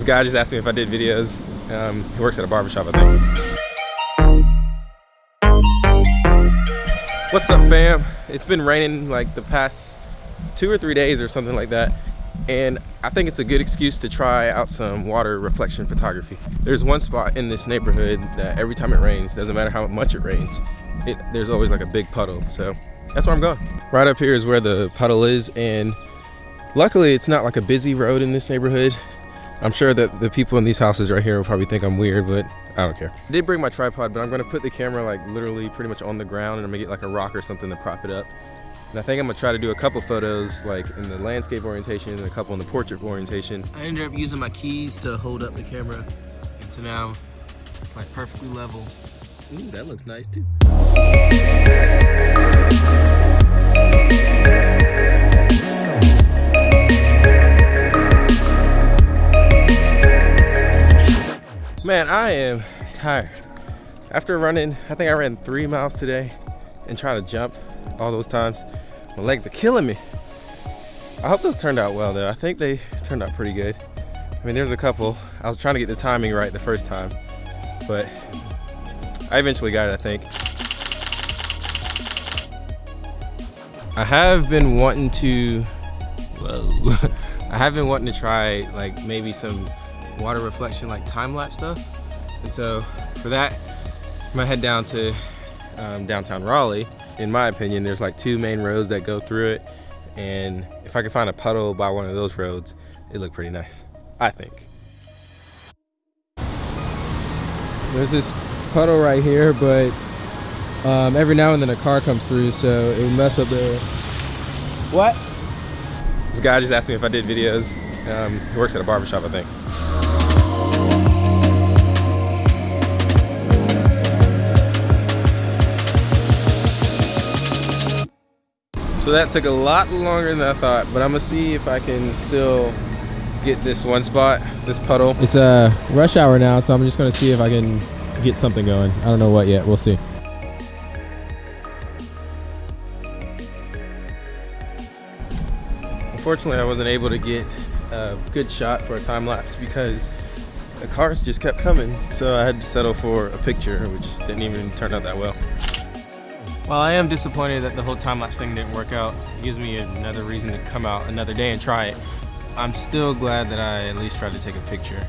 This guy just asked me if I did videos. Um, he works at a barbershop, I think. What's up, fam? It's been raining like the past two or three days or something like that. And I think it's a good excuse to try out some water reflection photography. There's one spot in this neighborhood that every time it rains, doesn't matter how much it rains, it, there's always like a big puddle. So that's where I'm going. Right up here is where the puddle is. And luckily it's not like a busy road in this neighborhood. I'm sure that the people in these houses right here will probably think I'm weird, but I don't care. I did bring my tripod, but I'm gonna put the camera like literally pretty much on the ground and I'm gonna get like a rock or something to prop it up. And I think I'm gonna try to do a couple photos like in the landscape orientation and a couple in the portrait orientation. I ended up using my keys to hold up the camera. And so now it's like perfectly level. Ooh, that looks nice too. Man, I am tired. After running, I think I ran three miles today and trying to jump all those times. My legs are killing me. I hope those turned out well though. I think they turned out pretty good. I mean, there's a couple. I was trying to get the timing right the first time, but I eventually got it, I think. I have been wanting to. I have been wanting to try like maybe some water reflection like time-lapse stuff. And so for that, I'm gonna head down to um, downtown Raleigh. In my opinion, there's like two main roads that go through it. And if I could find a puddle by one of those roads, it look pretty nice, I think. There's this puddle right here, but um, every now and then a car comes through, so it would mess up the... What? This guy just asked me if I did videos. Um, he works at a barbershop, I think. So that took a lot longer than I thought, but I'm gonna see if I can still get this one spot, this puddle. It's a uh, rush hour now, so I'm just gonna see if I can get something going. I don't know what yet, we'll see. Unfortunately, I wasn't able to get a good shot for a time lapse because the cars just kept coming. So I had to settle for a picture, which didn't even turn out that well. While I am disappointed that the whole time-lapse thing didn't work out, it gives me another reason to come out another day and try it. I'm still glad that I at least tried to take a picture.